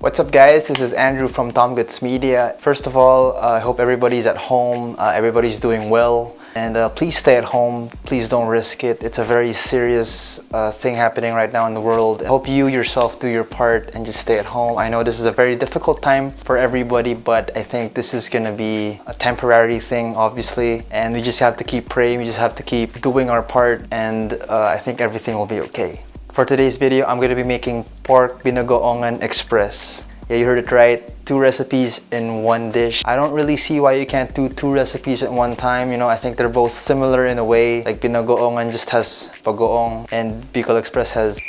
What's up guys, this is Andrew from Tom Goods Media. First of all, uh, I hope everybody's at home, uh, everybody's doing well. And uh, please stay at home, please don't risk it. It's a very serious uh, thing happening right now in the world. I hope you yourself do your part and just stay at home. I know this is a very difficult time for everybody, but I think this is gonna be a temporary thing, obviously. And we just have to keep praying, we just have to keep doing our part, and uh, I think everything will be okay. For today's video, I'm going to be making pork binagoongan express. Yeah, you heard it right. Two recipes in one dish. I don't really see why you can't do two recipes at one time. You know, I think they're both similar in a way. Like binagoongan just has bagoong and Bicol Express has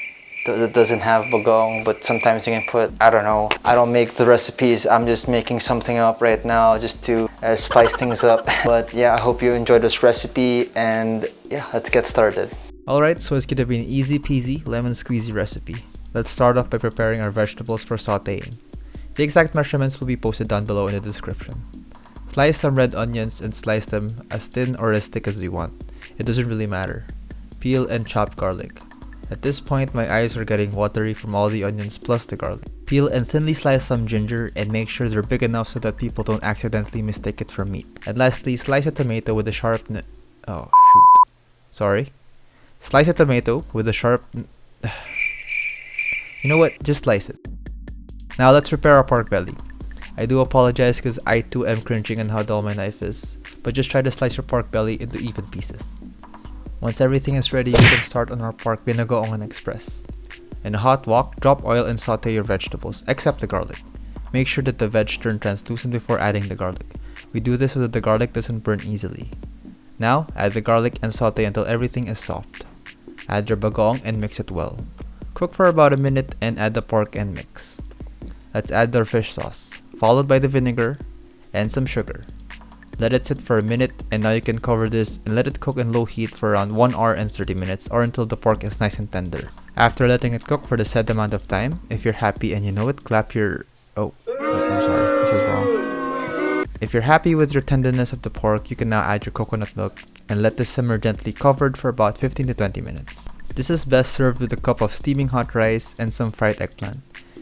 doesn't have bagoong but sometimes you can put I don't know I don't make the recipes I'm just making something up right now just to uh, spice things up but yeah I hope you enjoyed this recipe and yeah let's get started Alright, so it's gonna be an easy peasy lemon squeezy recipe. Let's start off by preparing our vegetables for sauteing. The exact measurements will be posted down below in the description. Slice some red onions and slice them as thin or as thick as you want. It doesn't really matter. Peel and chop garlic. At this point, my eyes are getting watery from all the onions plus the garlic. Peel and thinly slice some ginger and make sure they're big enough so that people don't accidentally mistake it for meat. And lastly, slice a tomato with a sharp Oh, shoot. Sorry. Slice a tomato with a sharp... you know what? Just slice it. Now let's prepare our pork belly. I do apologize because I too am cringing on how dull my knife is, but just try to slice your pork belly into even pieces. Once everything is ready, you can start on our pork binagoongan express. In a hot wok, drop oil and saute your vegetables, except the garlic. Make sure that the veg turn translucent before adding the garlic. We do this so that the garlic doesn't burn easily. Now, add the garlic and saute until everything is soft. Add your bagoong and mix it well. Cook for about a minute and add the pork and mix. Let's add our fish sauce, followed by the vinegar and some sugar. Let it sit for a minute and now you can cover this and let it cook in low heat for around 1 hour and 30 minutes or until the pork is nice and tender. After letting it cook for the set amount of time, if you're happy and you know it, clap your... Oh, I'm sorry, this is wrong. If you're happy with your tenderness of the pork, you can now add your coconut milk and let this simmer gently covered for about 15 to 20 minutes. This is best served with a cup of steaming hot rice and some fried eggplant.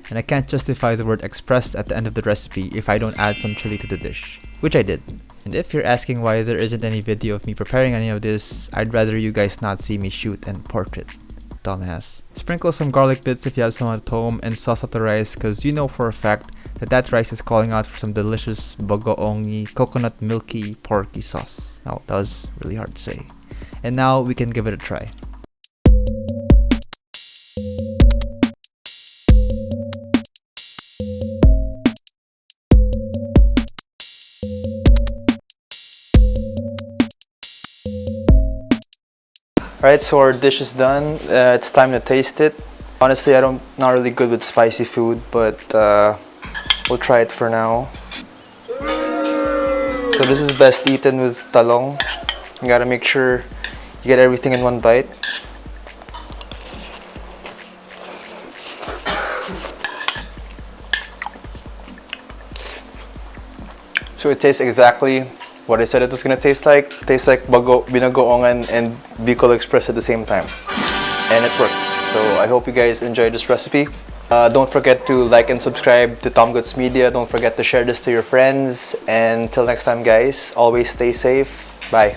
And I can't justify the word express at the end of the recipe if I don't add some chili to the dish, which I did. And if you're asking why there isn't any video of me preparing any of this, I'd rather you guys not see me shoot and portrait. Dumbass. Sprinkle some garlic bits if you have some at home and sauce up the rice cause you know for a fact that that rice is calling out for some delicious bagoongi coconut milky porky sauce. Now that was really hard to say. And now we can give it a try. Alright, so our dish is done. Uh, it's time to taste it. Honestly, I don't not really good with spicy food, but uh, we'll try it for now. So this is best eaten with talong. You gotta make sure you get everything in one bite. So it tastes exactly what I said it was gonna taste like. Tastes like bago, binagoongan and Bicol Express at the same time. And it works. So I hope you guys enjoyed this recipe. Uh, don't forget to like and subscribe to Tom Goods Media. Don't forget to share this to your friends. And till next time guys, always stay safe. Bye.